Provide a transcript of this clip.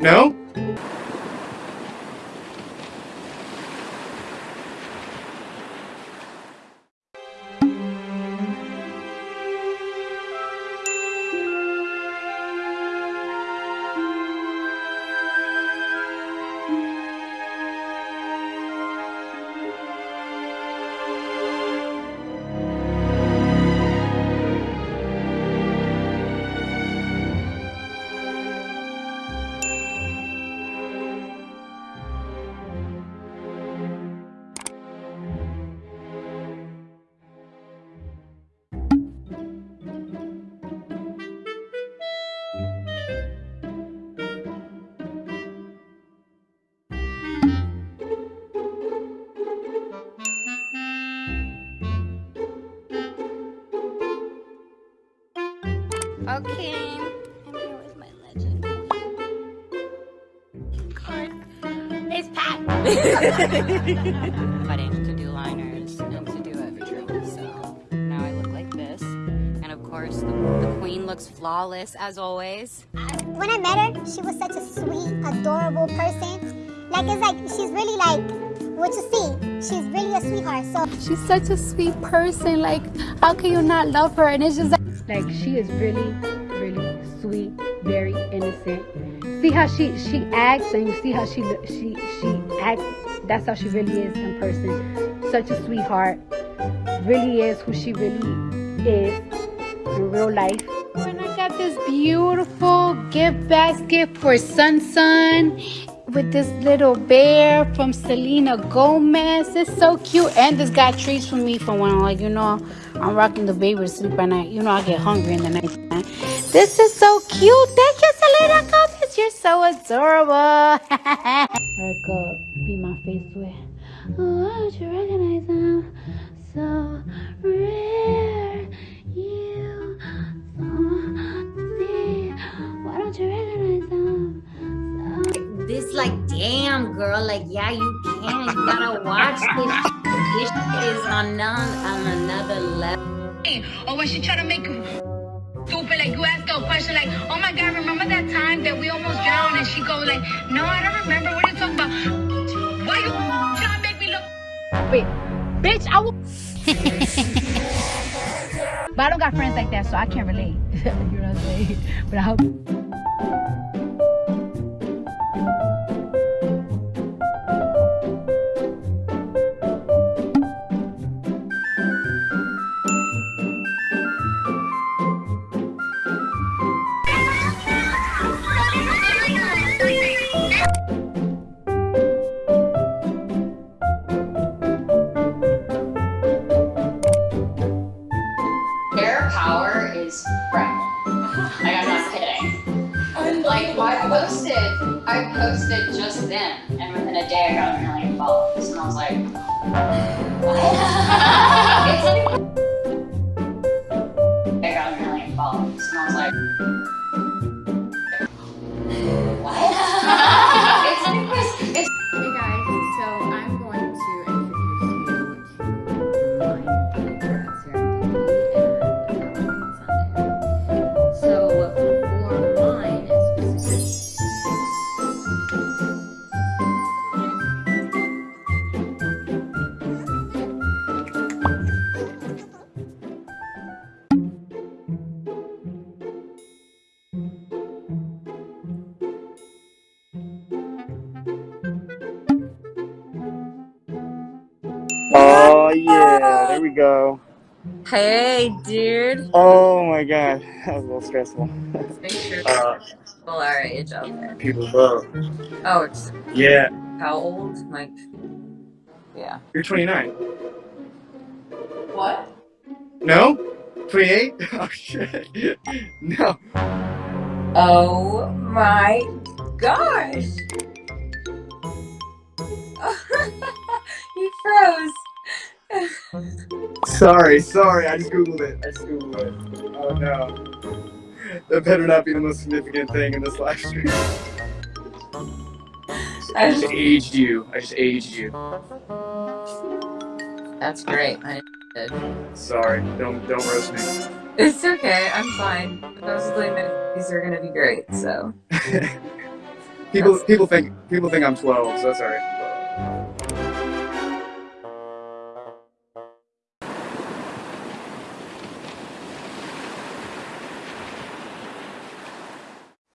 No? Okay. And here was my legend. Card. It's packed. wedding to do liners and to do everything. So now I look like this. And of course, the, the queen looks flawless as always. When I met her, she was such a sweet, adorable person. Like, it's like, she's really like, what you see, she's really a sweetheart. So She's such a sweet person. Like, how can you not love her? And it's just like, she is really, really sweet, very innocent. See how she she acts, and you see how she she she acts. That's how she really is in person. Such a sweetheart. Really is who she really is in real life. And I got this beautiful gift basket for Sun Sun with this little bear from Selena Gomez. It's so cute. And this got treats for me for when I'm like, you know, I'm rocking the baby to sleep at night. You know, I get hungry in the night. This is so cute. Thank you, Selena Gomez. You're so adorable. Erica, be my face with. This like damn girl like yeah you can you gotta watch this this is on, on another level Or oh, when she try to make stupid, like you ask her a question like, oh my god, remember that time that we almost drowned? And she go like, no, I don't remember. What are you talking about? Why you trying to make me look Wait, bitch, I will. but I don't got friends like that, so I can't relate. you know what I'm saying? But I hope. Posted, I posted just then, and within a day I got a million followers, and I was like, what? I got a million followers, and I was like, Oh yeah, there we go. Hey, dude. Oh my god, that was a little stressful. Let's make sure Uh, people our age out there. people love. Oh, it's Yeah, how old? Like, yeah. you're 29. What? No? 28? Oh shit. No. Oh my gosh. Sorry, sorry, I just googled it. I just googled it. Oh no. That better not be the most significant thing in this live stream. I just aged you. I just aged you. That's great. I did. Sorry. Don't don't roast me. It's okay. I'm fine. Those these are gonna be great. So People That's- people think people think I'm 12, so sorry.